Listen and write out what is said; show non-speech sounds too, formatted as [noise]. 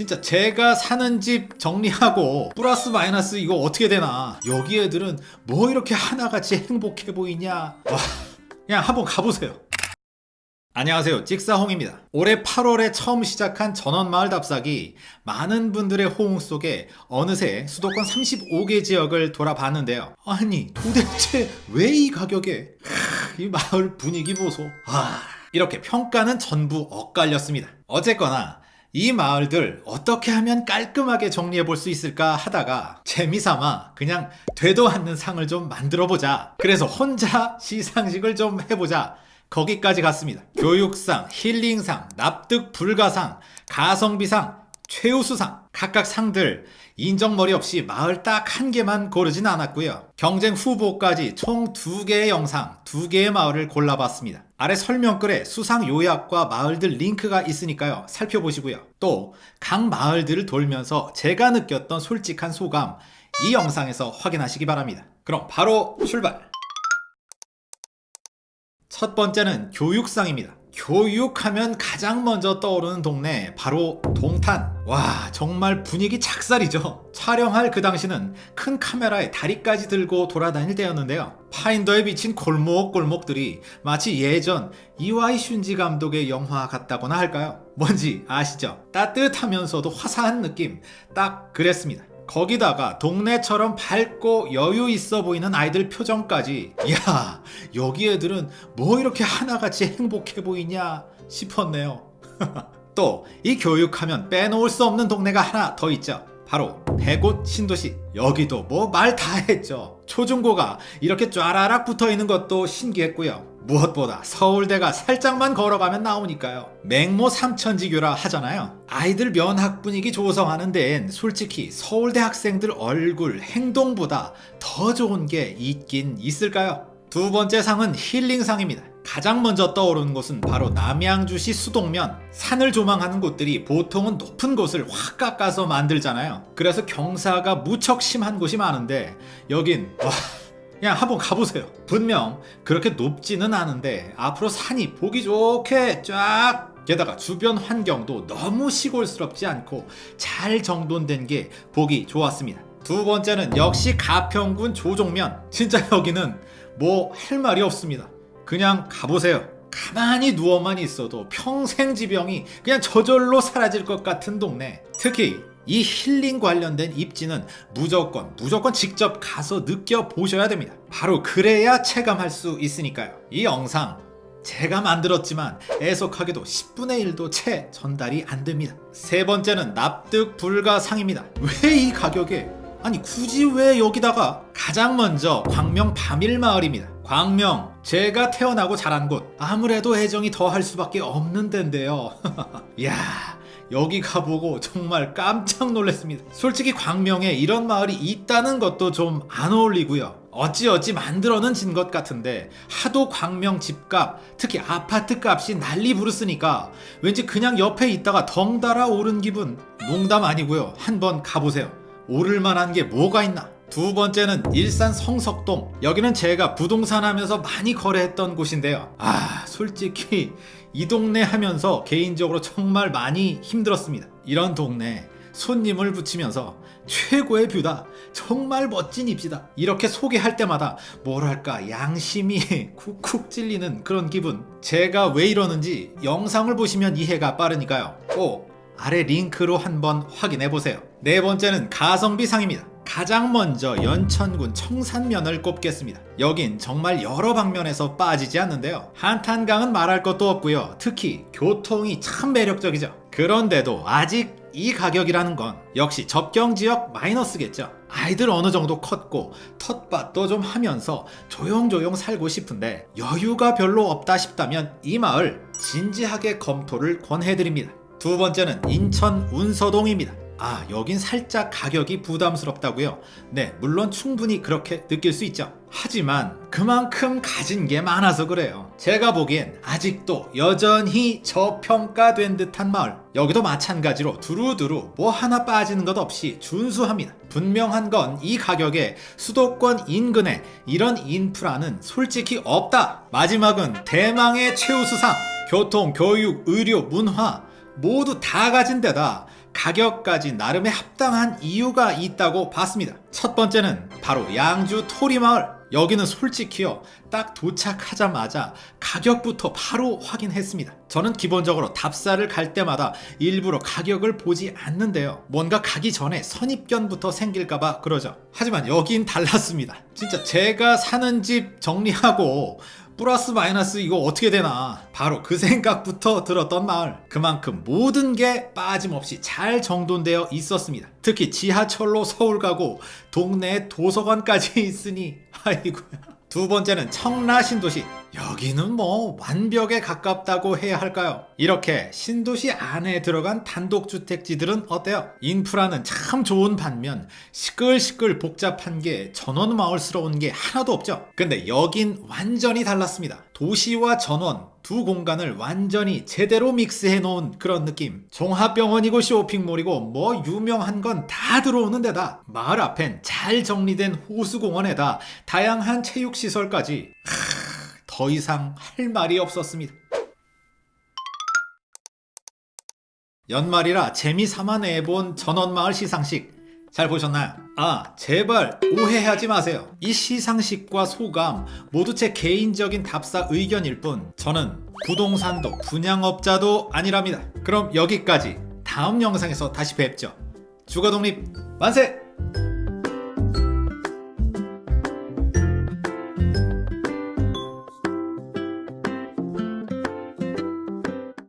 진짜 제가 사는 집 정리하고 플러스 마이너스 이거 어떻게 되나? 여기 애들은 뭐 이렇게 하나같이 행복해 보이냐? 와 그냥 한번 가보세요. 안녕하세요. 찍사홍입니다. 올해 8월에 처음 시작한 전원마을 답사기. 많은 분들의 호응 속에 어느새 수도권 35개 지역을 돌아봤는데요. 아니 도대체 왜 이 가격에 하, 이 마을 분위기 보소. 아, 이렇게 평가는 전부 엇갈렸습니다. 어쨌거나 이 마을들 어떻게 하면 깔끔하게 정리해 볼 수 있을까 하다가 재미삼아 그냥 되도 않는 상을 좀 만들어 보자. 그래서 혼자 시상식을 좀 해보자. 거기까지 갔습니다. 교육상, 힐링상, 납득 불가상, 가성비상, 최우수상 각각 상들 인정머리 없이 마을 딱 한 개만 고르진 않았고요. 경쟁 후보까지 총 두 개의 영상, 두 개의 마을을 골라봤습니다 아래 설명글에 수상 요약과 마을들 링크가 있으니까요. 살펴보시고요. 또 각 마을들을 돌면서 제가 느꼈던 솔직한 소감 이 영상에서 확인하시기 바랍니다. 그럼 바로 출발! 첫 번째는 교육상입니다. 교육하면 가장 먼저 떠오르는 동네 바로 동탄. 와 정말 분위기 착살이죠. 촬영할 그 당시는 큰 카메라에 다리까지 들고 돌아다닐 때였는데요. 파인더에 비친 골목골목들이 마치 예전 이와이 슌지 감독의 영화 같다거나 할까요? 뭔지 아시죠? 따뜻하면서도 화사한 느낌. 딱 그랬습니다. 거기다가 동네처럼 밝고 여유 있어 보이는 아이들 표정까지. 야 여기 애들은 뭐 이렇게 하나같이 행복해 보이냐 싶었네요 [laughs] 또 이 교육하면 빼놓을 수 없는 동네가 하나 더 있죠. 바로 백옷 신도시. 여기도 뭐 말 다 했죠. 초중고가 이렇게 쫘라락 붙어있는 것도 신기했고요. 무엇보다 서울대가 살짝만 걸어가면 나오니까요. 맹모 삼천지교라 하잖아요. 아이들 면학 분위기 조성하는 데엔 솔직히 서울대 학생들 얼굴 행동보다 더 좋은 게 있긴 있을까요? 두 번째 상은 힐링상입니다 가장 먼저 떠오르는 곳은 바로 남양주시 수동면. 산을 조망하는 곳들이 보통은 높은 곳을 확 깎아서 만들잖아요. 그래서 경사가 무척 심한 곳이 많은데 여긴 와 그냥 한번 가보세요. 분명 그렇게 높지는 않은데 앞으로 산이 보기 좋게 쫙. 게다가 주변 환경도 너무 시골스럽지 않고 잘 정돈된 게 보기 좋았습니다. 두 번째는 역시 가평군 조종면. 진짜 여기는 뭐 할 말이 없습니다 그냥 가보세요. 가만히 누워만 있어도 평생 지병이 그냥 저절로 사라질 것 같은 동네. 특히 이 힐링 관련된 입지는 무조건 무조건 직접 가서 느껴보셔야 됩니다. 바로 그래야 체감할 수 있으니까요. 이 영상 제가 만들었지만 애석하게도 10분의 1도 채 전달이 안 됩니다. 세 번째는 납득 불가상입니다. 왜 이 가격에 아니 굳이 왜 여기다가 가장 먼저 광명 밤일마을입니다. 광명 제가 태어나고 자란 곳. 아무래도 애정이 더 할 수밖에 없는 데인데요. [laughs] 야 여기 가보고 정말 깜짝 놀랐습니다. 솔직히 광명에 이런 마을이 있다는 것도 좀 안 어울리고요. 어찌어찌 만들어는 진 것 같은데 하도 광명 집값 특히 아파트 값이 난리 부르스니까 왠지 그냥 옆에 있다가 덩달아 오른 기분 농담 아니고요. 한번 가보세요 오를 만한 게 뭐가 있나? 두 번째는 일산 성석동 여기는 제가 부동산 하면서 많이 거래했던 곳인데요. 아 솔직히 이 동네 하면서 개인적으로 정말 많이 힘들었습니다. 이런 동네 손님을 붙이면서 최고의 뷰다. 정말 멋진 입지다. 이렇게 소개할 때마다 뭐랄까 양심이 [laughs] 쿡쿡 찔리는 그런 기분. 제가 왜 이러는지 영상을 보시면 이해가 빠르니까요. 꼭 아래 링크로 한번 확인해보세요. 네 번째는 가성비 상입니다. 가장 먼저 연천군 청산면을 꼽겠습니다. 여긴 정말 여러 방면에서 빠지지 않는데요. 한탄강은 말할 것도 없고요. 특히 교통이 참 매력적이죠. 그런데도 아직 이 가격이라는 건 역시 접경지역 마이너스겠죠. 아이들 어느 정도 컸고 텃밭도 좀 하면서 조용조용 살고 싶은데 여유가 별로 없다 싶다면 이 마을 진지하게 검토를 권해드립니다 두 번째는 인천 운서동입니다. 아 여긴 살짝 가격이 부담스럽다고요? 네 물론 충분히 그렇게 느낄 수 있죠. 하지만 그만큼 가진 게 많아서 그래요. 제가 보기엔 아직도 여전히 저평가된 듯한 마을. 여기도 마찬가지로 두루두루 뭐 하나 빠지는 것 없이 준수합니다. 분명한 건 이 가격에 수도권 인근에 이런 인프라는 솔직히 없다. 마지막은 대망의 최우수상. 교통, 교육, 의료, 문화 모두 다 가진 데다 가격까지 나름의 합당한 이유가 있다고 봤습니다. 첫 번째는 바로 양주 토리마을. 여기는 솔직히요, 딱 도착하자마자 가격부터 바로 확인했습니다. 저는 기본적으로 답사를 갈 때마다 일부러 가격을 보지 않는데요. 뭔가 가기 전에 선입견부터 생길까봐 그러죠. 하지만 여긴 달랐습니다. 진짜 제가 사는 집 정리하고 플러스 마이너스 이거 어떻게 되나? 바로 그 생각부터 들었던 마을. 그만큼 모든 게 빠짐없이 잘 정돈되어 있었습니다. 특히 지하철로 서울 가고 동네에 도서관까지 [laughs] 있으니 아이고야. 두 번째는 청라 신도시 여기는 뭐 완벽에 가깝다고 해야 할까요? 이렇게 신도시 안에 들어간 단독주택지들은 어때요? 인프라는 참 좋은 반면 시끌시끌 복잡한 게 전원 마을스러운 게 하나도 없죠. 근데 여긴 완전히 달랐습니다. 도시와 전원 두 공간을 완전히 제대로 믹스해 놓은 그런 느낌. 종합병원이고 쇼핑몰이고 뭐 유명한 건 다 들어오는 데다 마을 앞엔 잘 정리된 호수공원에다 다양한 체육시설까지 더 이상 할 말이 없었습니다. 연말이라 재미삼아 내본 전원마을 시상식 잘 보셨나요? 아 제발 오해하지 마세요. 이 시상식과 소감 모두 제 개인적인 답사 의견일 뿐 저는 부동산도 분양업자도 아니랍니다. 그럼 여기까지 다음 영상에서 다시 뵙죠. 주거독립 만세!